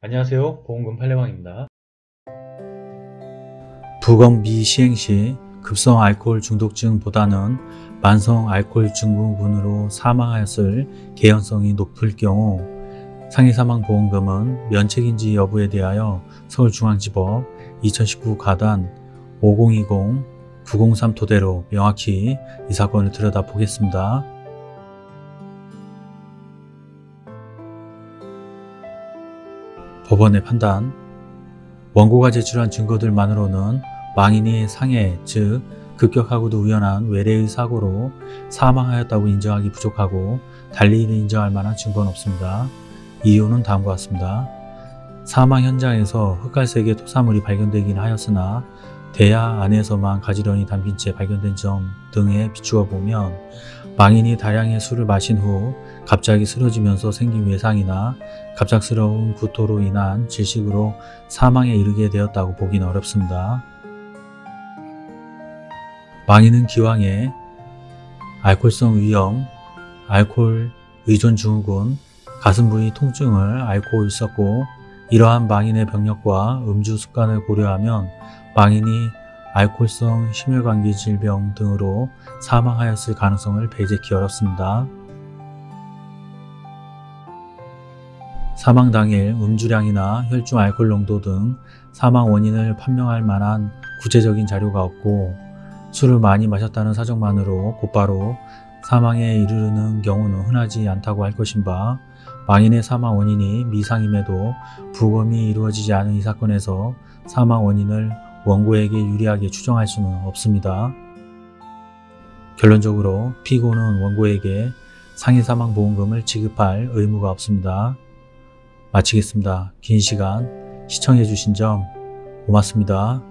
안녕하세요. 보험금 팔례방입니다. 부검 미시행 시 급성 알코올 중독증보다는 만성 알코올 증후군으로 사망하였을 개연성이 높을 경우 상해 사망 보험금은 면책인지 여부에 대하여 서울중앙지법 2019 가단 5020-903 토대로 명확히 이 사건을 들여다보겠습니다. 법원의 판단 원고가 제출한 증거들만으로는 망인이 상해, 즉 급격하고도 우연한 외래의 사고로 사망하였다고 인정하기 부족하고 달리 인정할 만한 증거는 없습니다. 이유는 다음과 같습니다. 사망 현장에서 흑갈색의 토사물이 발견되긴 하였으나 대야 안에서만 가지런히 담긴 채 발견된 점 등에 비추어 보면 망인이 다량의 술을 마신 후 갑자기 쓰러지면서 생긴 외상이나 갑작스러운 구토로 인한 질식으로 사망에 이르게 되었다고 보기는 어렵습니다. 망인은 기왕에 알코올성 위염, 알코올 의존 증후군, 가슴 부위 통증을 앓고 있었고 이러한 망인의 병력과 음주 습관을 고려하면 망인이 알코올성 심혈관계 질병 등으로 사망하였을 가능성을 배제키 어렵습니다. 사망 당일 음주량이나 혈중 알코올 농도 등 사망 원인을 판명할 만한 구체적인 자료가 없고 술을 많이 마셨다는 사정만으로 곧바로 사망에 이르는 경우는 흔하지 않다고 할 것인 바 망인의 사망 원인이 미상임에도 부검이 이루어지지 않은 이 사건에서 사망 원인을 원고에게 유리하게 추정할 수는 없습니다. 결론적으로 피고는 원고에게 상해사망보험금을 지급할 의무가 없습니다. 마치겠습니다. 긴 시간 시청해주신 점 고맙습니다.